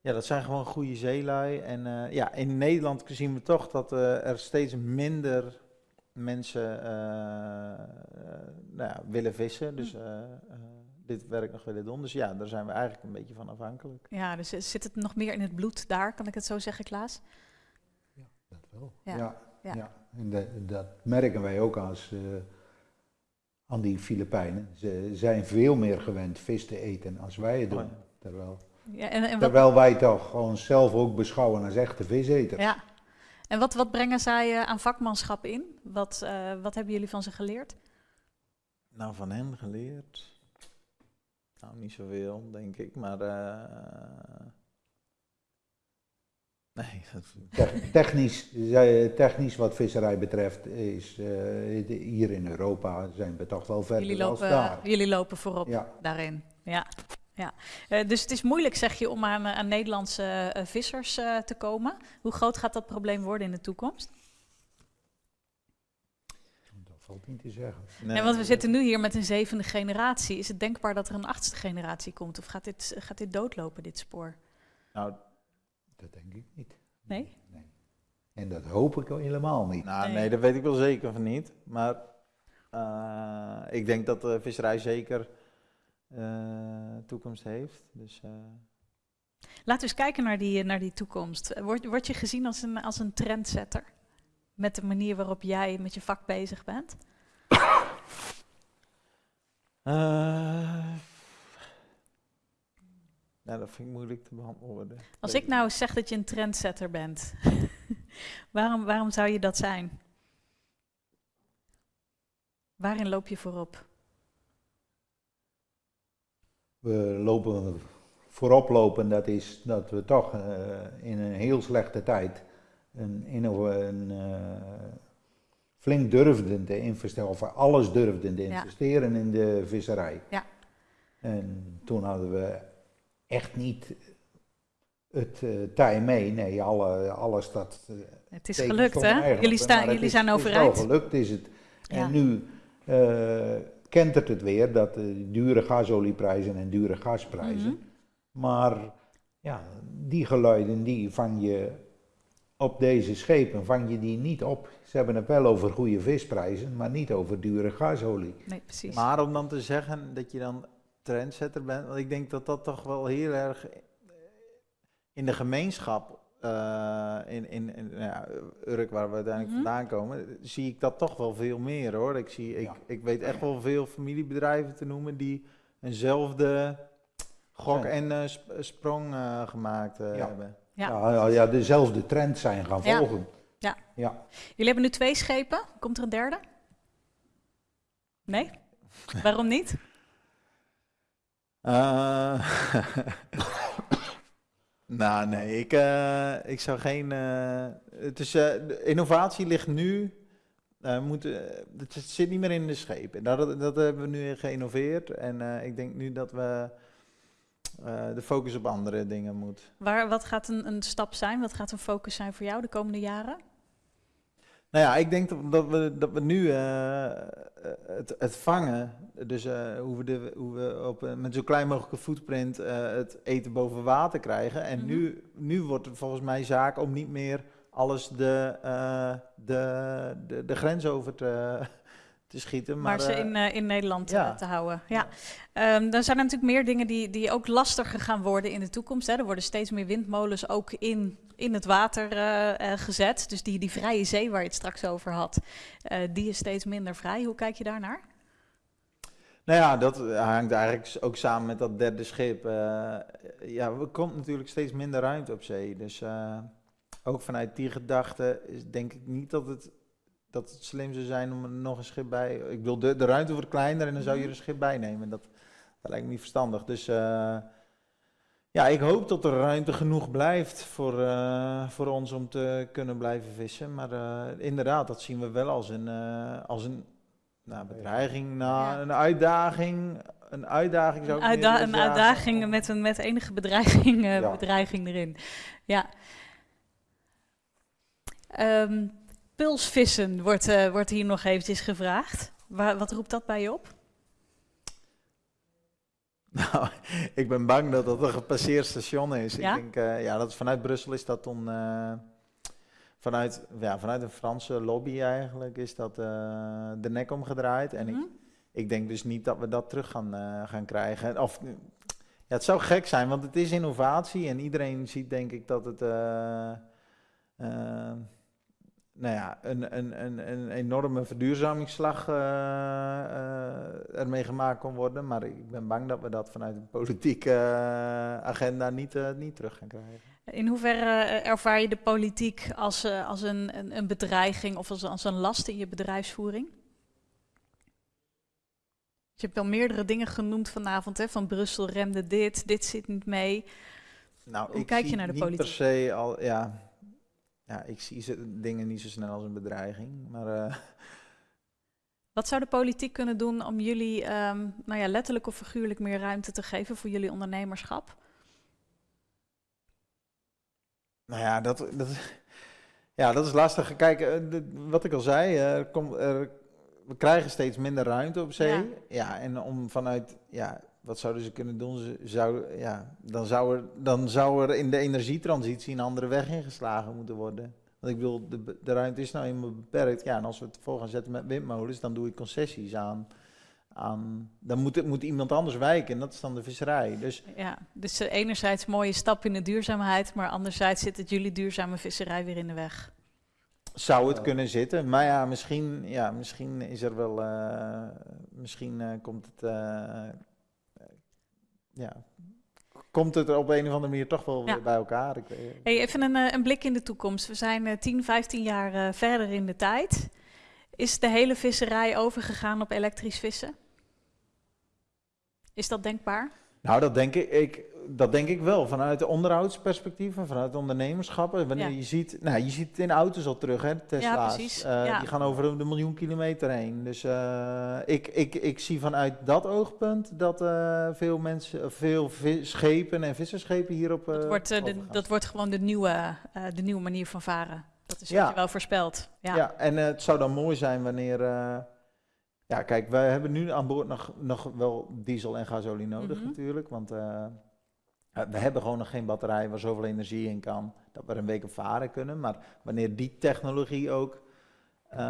ja dat zijn gewoon goede zeelui. En ja, in Nederland zien we toch dat er steeds minder mensen nou ja, willen vissen. Dus Hm. Dit werk nog willen doen. Dus ja, daar zijn we eigenlijk een beetje van afhankelijk. Ja, dus zit het nog meer in het bloed daar, kan ik het zo zeggen, Klaas? Dat wel. Ja. Ja. Ja. en de- dat merken wij ook als, eh, aan die Filipijnen. Ze zijn veel meer gewend vis te eten als wij het doen. Oh ja. Terwijl, Ja, en, terwijl wij toch gewoon zelf ook beschouwen als echte viseters. ja. en wat, wat brengen zij eh, aan vakmanschap in? Wat, eh, wat hebben jullie van ze geleerd? Nou, van hen geleerd. Nou, niet zoveel, denk ik, maar. eh, nee, Technisch, zij- technisch wat visserij betreft is eh, de- hier in Europa zijn we toch wel verder Jullie als lopen, daar. jullie lopen voorop Ja. daarin. Ja. Ja. Eh, dus het is moeilijk, zeg je, om aan, eh, aan Nederlandse eh, vissers eh, te komen. Hoe groot gaat dat probleem worden in de toekomst? Dat valt niet te zeggen. nee, want we zitten nu hier met een zevende generatie. Is het denkbaar dat er een achtste generatie komt? Of gaat dit, gaat dit doodlopen, dit spoor? Nou, Dat denk ik niet. Nee? nee. En dat hoop ik helemaal niet. nou, Nee. nee, dat weet ik wel zeker van niet. Maar eh, ik denk dat de visserij zeker eh, toekomst heeft. Dus, eh, Laten we eens kijken naar die, naar die toekomst. Word, word je gezien als een, als een trendsetter? Met de manier waarop jij met je vak bezig bent? eh, nou, dat vind ik moeilijk te beantwoorden. Als ik nou zeg dat je een trendsetter bent, waarom, waarom zou je dat zijn? Waarin loop je voorop? We lopen voorop lopen, dat is dat we toch eh, in een heel slechte tijd een, een, eh, flink durfden te investeren, of alles durfden te Ja. investeren in de visserij. Ja. En toen hadden we echt niet het eh tij mee. Nee, alle, alles dat. eh, Het is gelukt, hè? Jullie, staan, jullie is- zijn het is overeind. gelukt is het. Ja. En nu kentert het weer dat dure gasolieprijzen en dure gasprijzen. Mhm. Maar ja, die geluiden die vang je op deze schepen, vang je die niet op. Ze hebben het wel over goede visprijzen, maar niet over dure gasolie. Nee, precies. Maar om dan te zeggen dat je dan trendsetter bent, want ik denk dat dat toch wel heel erg in de gemeenschap, eh, in, in, in nou ja, Urk waar we uiteindelijk Mhm. vandaan komen, zie ik dat toch wel veel meer hoor. Ik, zie, ik, Ja. ik weet echt wel veel familiebedrijven te noemen die eenzelfde gok en eh, sp- sprong eh, gemaakt Ja. hebben. Ja. Ja, dezelfde trend zijn gaan Ja. volgen. Ja. ja. Jullie hebben nu twee schepen. Komt er een derde? Nee? Waarom niet? Eh, nou, nee, ik, eh, ik zou geen. eh, het is, innovatie ligt nu. moeten, eh, het zit niet meer in de schepen. Dat, dat hebben we nu geïnnoveerd. En ik denk nu dat we eh, de focus op andere dingen moet. Waar, wat gaat een, een stap zijn? Wat gaat een focus zijn voor jou de komende jaren? Nou ja, ik denk dat, dat we, dat we nu eh, het, het vangen, dus eh, hoe we, de, hoe we op, met zo klein mogelijke footprint het eten boven water krijgen. En Mhm. nu, nu wordt het volgens mij zaak om niet meer alles de, de, de, de grens over te, te schieten. Maar, Maar, ze eh, in, eh, in Nederland ja. eh, te houden. Ja. Ehm, dan zijn er natuurlijk meer dingen die, die ook lastiger gaan worden in de toekomst. Hè. Er worden steeds meer windmolens ook in, in het water gezet. Dus die, die vrije zee waar je het straks over had, die is steeds minder vrij. Hoe kijk je daarnaar? Nou ja, dat hangt eigenlijk ook samen met dat derde schip. Ja, er komt natuurlijk steeds minder ruimte op zee. Dus ook vanuit die gedachte is denk ik niet dat het, dat het slim zou zijn om er nog een schip bij... Ik bedoel, de, de ruimte wordt kleiner en dan zou je er een schip bij nemen. Dat, dat lijkt me niet verstandig. Dus eh, ja, ik hoop dat er ruimte genoeg blijft voor, eh, voor ons om te kunnen blijven vissen. Maar eh, inderdaad, dat zien we wel als een, als een nou, bedreiging, nou, Ja. een uitdaging. Een uitdaging zou Een, uitda- uitdaging met, een, met enige bedreiging, Ja. bedreiging erin. Ja. Ehm, pulsvissen wordt, eh, wordt hier nog eventjes gevraagd. Wa- wat roept dat bij je op? Nou, ik ben bang dat dat een gepasseerd station is. Ja? Ik denk, eh, ja, dat vanuit Brussel is dat dan, eh, vanuit, ja, vanuit een Franse lobby eigenlijk, is dat de nek omgedraaid. En ik, Mhm. ik denk dus niet dat we dat terug gaan, gaan krijgen. Of, ja, het zou gek zijn, want het is innovatie en iedereen ziet denk ik dat het... nou ja, een, een, een, een enorme verduurzamingsslag uh, uh, ermee gemaakt kon worden. Maar ik ben bang dat we dat vanuit de politieke agenda niet, niet terug gaan krijgen. In hoeverre ervaar je de politiek als, als een, een, een bedreiging of als, als een last in je bedrijfsvoering? Je hebt wel meerdere dingen genoemd vanavond, hè? van Brussel remde dit, dit zit niet mee. Nou, Hoe ik kijk je naar de niet politiek? per se al, ja, ja, ik zie ze, dingen niet zo snel als een bedreiging. Maar eh, Wat zou de politiek kunnen doen om jullie ehm, nou ja, letterlijk of figuurlijk meer ruimte te geven voor jullie ondernemerschap? nou ja, dat, dat, ja, dat is lastig. Kijk, eh, wat ik al zei, eh, er komt, er, we krijgen steeds minder ruimte op zee. Ja. Ja, en om vanuit, ja, wat zouden ze kunnen doen? Ze zou, ja, dan, zou er, dan zou er in de energietransitie een andere weg ingeslagen moeten worden. Want ik bedoel, de, de ruimte is nou eenmaal beperkt. Ja, en als we het voor gaan zetten met windmolens, dan doe ik concessies aan. aan dan moet, moet iemand anders wijken en dat is dan de visserij. Dus Ja, dus eh, enerzijds mooie stap in de duurzaamheid, maar anderzijds zit het jullie duurzame visserij weer in de weg. Zou het kunnen zitten, maar ja, misschien, ja, misschien is er wel, eh, misschien eh, komt het, ja, komt het er op een of andere manier toch wel Ja. weer bij elkaar. Ik, Hey, even een, eh, een blik in de toekomst. We zijn eh, 10, 15 jaar eh, verder in de tijd. Is de hele visserij overgegaan op elektrisch vissen? Is dat denkbaar? Nou, dat denk ik, ik, dat denk ik wel, vanuit de onderhoudsperspectief en vanuit ondernemerschappen. Wanneer Ja. je ziet, nou, je ziet het in auto's al terug, hè, Tesla's. Eh, ja. Die gaan over de miljoen kilometer heen. Dus eh, ik, ik, ik zie vanuit dat oogpunt dat eh, veel mensen, veel schepen en visserschepen hierop Dat wordt, de, dat wordt gewoon de nieuwe, de nieuwe manier van varen. Dat is wat je wel voorspelt. Ja. Ja, en het zou dan mooi zijn wanneer. ja, kijk, wij hebben nu aan boord nog, nog wel diesel en gasolie nodig Mhm. natuurlijk. Want eh, we hebben gewoon nog geen batterij waar zoveel energie in kan dat we er een week op varen kunnen. Maar wanneer die technologie ook eh,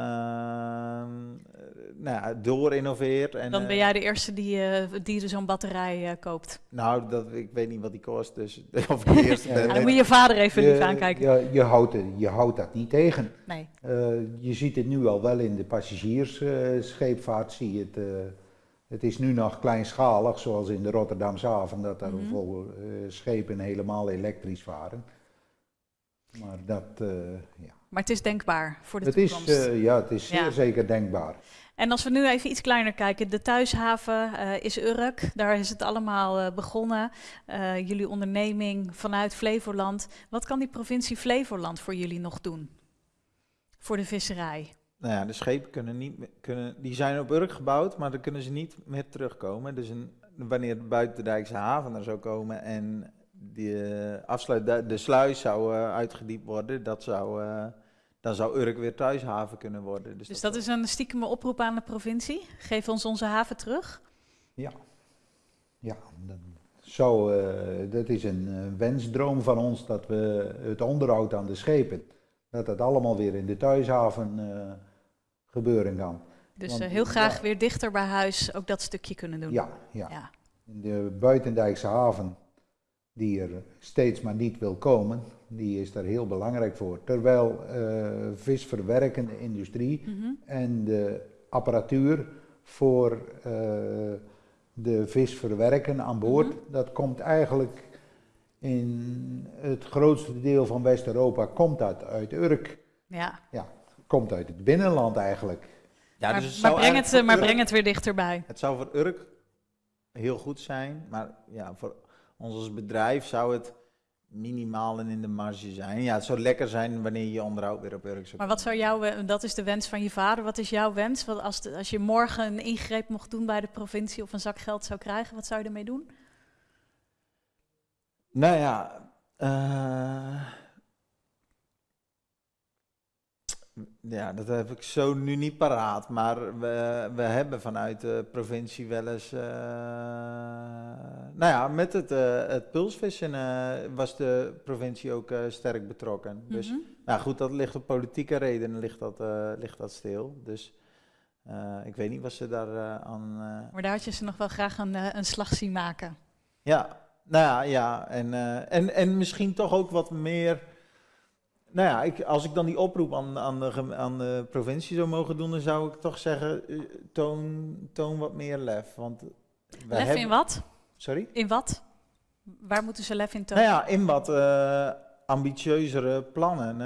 nou ja, door innoveert. En, Dan ben eh, jij de eerste die, eh, die zo'n batterij koopt. Nou, dat, ik weet niet wat die kost, dus of de eerste Ja, dan moet je vader even lief Je, aankijken. je, je, houdt, je houdt dat niet tegen. Nee. Je ziet het nu al wel in de passagiersscheepvaart. zie je het, het is nu nog kleinschalig, zoals in de Rotterdamse haven, dat er vol eh, schepen helemaal elektrisch varen. Maar dat, eh, ja. Maar het is denkbaar voor de Het is, toekomst. eh, ja, het is zeer zeker denkbaar. En als we nu even iets kleiner kijken, de thuishaven is Urk. Daar is het allemaal begonnen. Jullie onderneming vanuit Flevoland. Wat kan die provincie Flevoland voor jullie nog doen? Voor de visserij. Nou ja, de schepen kunnen niet, meer- kunnen, die zijn op Urk gebouwd, maar dan kunnen ze niet meer terugkomen. Dus een, wanneer de buitendijkse haven er zou komen en de, afsluit, de, de sluis zou eh, uitgediept worden, dat zou, eh, dan zou Urk weer thuishaven kunnen worden. Dus, Dus dat is een stiekeme oproep aan de provincie. Geef ons onze haven terug. Ja, dat, zo, eh, dat is een eh, wensdroom van ons dat we het onderhoud aan de schepen, dat dat allemaal weer in de thuishaven eh, gebeuren kan. Dus Want, eh, heel graag ja. weer dichter bij huis ook dat stukje kunnen doen. Ja, ja. Ja. De buitendijkse haven, die er steeds maar niet wil komen, die is daar heel belangrijk voor. Terwijl eh, visverwerkende industrie Mhm. en de apparatuur voor de vis verwerken aan boord, Mhm. dat komt eigenlijk in het grootste deel van West-Europa komt dat uit Urk, ja. komt uit het binnenland eigenlijk. ja, maar dus het maar, breng, het, eh, maar Urk- breng het weer dichterbij. Het zou voor Urk heel goed zijn, maar ja, voor ons als bedrijf zou het minimaal en in de marge zijn. Ja, het zou lekker zijn wanneer je onderhoud weer op Urk zou Maar wat zou jouw, dat is de wens van je vader. Wat is jouw wens? Wat als, de- als je morgen een ingreep mocht doen bij de provincie of een zak geld zou krijgen, wat zou je ermee doen? Nou ja, eh, ja, dat heb ik zo nu niet paraat. Maar we, we hebben vanuit de provincie wel eens. eh, nou ja, met het, eh, het pulsvissen was de provincie ook sterk betrokken. Dus Mhm. nou goed, dat ligt op politieke redenen ligt dat, ligt dat stil. Dus ik weet niet wat ze daar aan. Maar daar had je ze nog wel graag een, een slag zien maken. Ja, nou ja, ja. En, eh, en, en misschien toch ook wat meer nou ja, ik, als ik dan die oproep aan, aan, de, aan de provincie zou mogen doen, dan zou ik toch zeggen, eh, toon, toon wat meer lef. Want wij Lef hebben- in wat? Sorry? In wat? Waar moeten ze lef in tonen? Nou ja, in wat eh, ambitieuzere plannen.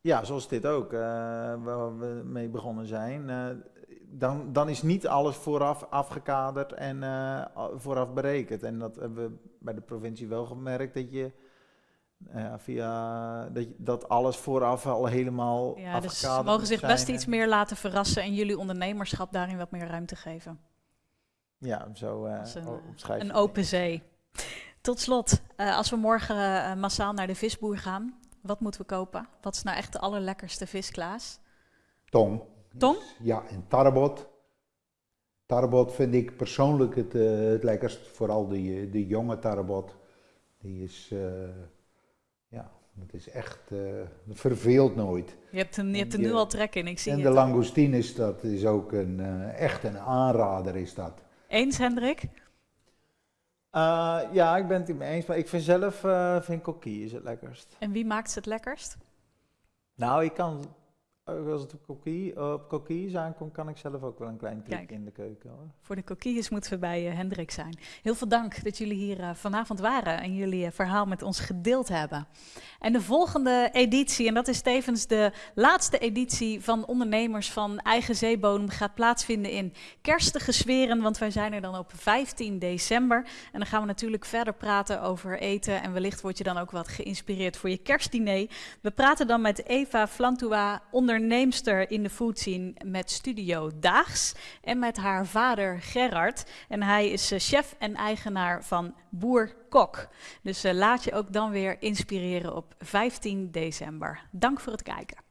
ja, zoals dit ook, waar we mee begonnen zijn. Dan, dan is niet alles vooraf afgekaderd en eh, vooraf berekend. En dat hebben we bij de provincie wel gemerkt, dat je... eh, via dat, dat alles vooraf al helemaal Ja, dus ze afgekaderd mogen moet zich zijn best en- iets meer laten verrassen en jullie ondernemerschap daarin wat meer ruimte geven. Ja, zo Als een, Een open zee. Tot slot, eh, als we morgen massaal naar de visboer gaan, wat moeten we kopen? Wat is nou echt de allerlekkerste vis, Klaas? Tong. Tong? Ja, en tarbot. Tarbot vind ik persoonlijk het, eh, het lekkerst. Vooral de, de jonge tarbot. Die is, eh, ja, het is echt, eh verveelt nooit. Je hebt, een, je hebt er En nu al trek in, ik zie en het. de langoustines, dat is ook een, eh, echt een aanrader is dat. Eens, Hendrik? Eh, ja, ik ben het mee eens, maar ik vind zelf, eh vind coquille is het lekkerst. En wie maakt ze het lekkerst? Nou, ik kan, als het op coquille, op coquilles aankomt, kan ik zelf ook wel een klein trucje in de keuken hoor. Voor de coquilles moeten we bij eh, Hendrik zijn. Heel veel dank dat jullie hier eh, vanavond waren en jullie eh, verhaal met ons gedeeld hebben. En de volgende editie, en dat is tevens de laatste editie van Ondernemers van Eigen Zeebodem, gaat plaatsvinden in kerstige sferen, want wij zijn er dan op 15 december. En dan gaan we natuurlijk verder praten over eten en wellicht word je dan ook wat geïnspireerd voor je kerstdiner. We praten dan met Eva Flantua, onderneemster in de food scene met Studio Daags en met haar vader Gerard. En hij is eh, chef en eigenaar van Boer Kok. Dus eh, laat je ook dan weer inspireren op 15 december. Dank voor het kijken.